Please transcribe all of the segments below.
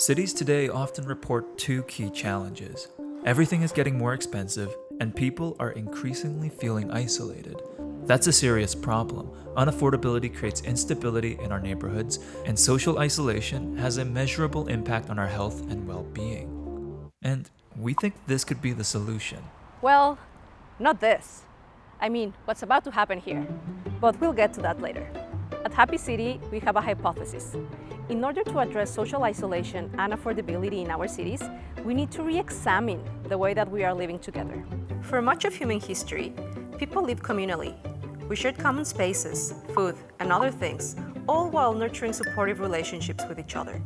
Cities today often report two key challenges. Everything is getting more expensive, and people are increasingly feeling isolated. That's a serious problem. Unaffordability creates instability in our neighborhoods, and social isolation has a measurable impact on our health and well-being. And we think this could be the solution. Well, not this. I mean, what's about to happen here. But we'll get to that later. At Happy City, we have a hypothesis. In order to address social isolation and affordability in our cities, we need to re-examine the way that we are living together. For much of human history, people lived communally. We shared common spaces, food, and other things, all while nurturing supportive relationships with each other.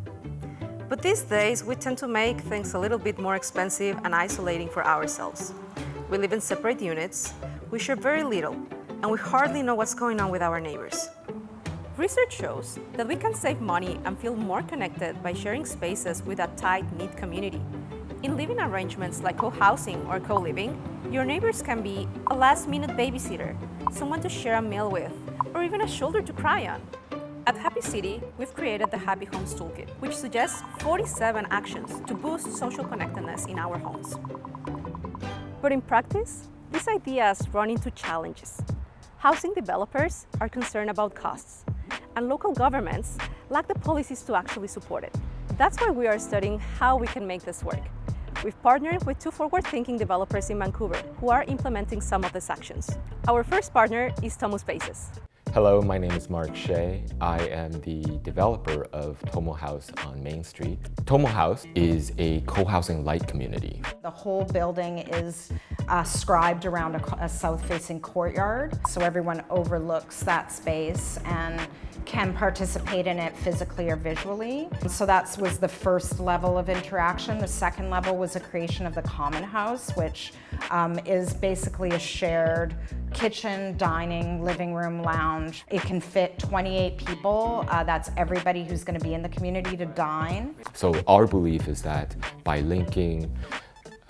But these days, we tend to make things a little bit more expensive and isolating for ourselves. We live in separate units, we share very little, and we hardly know what's going on with our neighbors. Research shows that we can save money and feel more connected by sharing spaces with a tight-knit community. In living arrangements like co-housing or co-living, your neighbors can be a last-minute babysitter, someone to share a meal with, or even a shoulder to cry on. At Happy City, we've created the Happy Homes Toolkit, which suggests 47 actions to boost social connectedness in our homes. But in practice, these ideas run into challenges. Housing developers are concerned about costs, and local governments lack the policies to actually support it. That's why we are studying how we can make this work. We've partnered with two forward-thinking developers in Vancouver who are implementing some of these actions. Our first partner is Tomo Spaces. Hello, my name is Mark Shea. I am the developer of Tomo House on Main Street. Tomo House is a co-housing light community. The whole building is uh, scribed around a, a south-facing courtyard, so everyone overlooks that space and can participate in it physically or visually. So that was the first level of interaction. The second level was the creation of the common house, which um, is basically a shared kitchen, dining, living room, lounge. It can fit 28 people. Uh, that's everybody who's going to be in the community to dine. So our belief is that by linking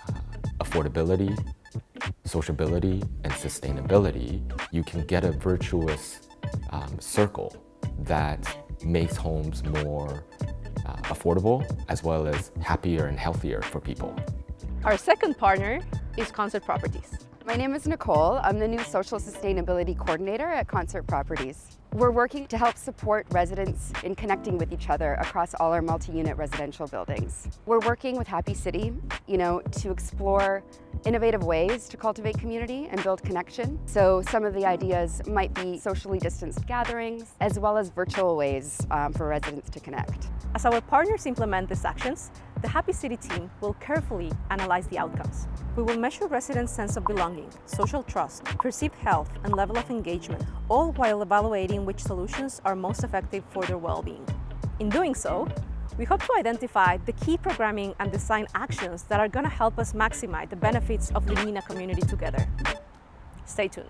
uh, affordability, sociability, and sustainability, you can get a virtuous um, circle that makes homes more uh, affordable as well as happier and healthier for people. Our second partner is Concert Properties. My name is Nicole. I'm the new Social Sustainability Coordinator at Concert Properties. We're working to help support residents in connecting with each other across all our multi-unit residential buildings. We're working with Happy City, you know, to explore innovative ways to cultivate community and build connection. So some of the ideas might be socially distanced gatherings, as well as virtual ways um, for residents to connect. As our partners implement these actions, the Happy City team will carefully analyze the outcomes. We will measure residents' sense of belonging, social trust, perceived health, and level of engagement, all while evaluating which solutions are most effective for their well-being. In doing so, we hope to identify the key programming and design actions that are going to help us maximize the benefits of the in community together. Stay tuned.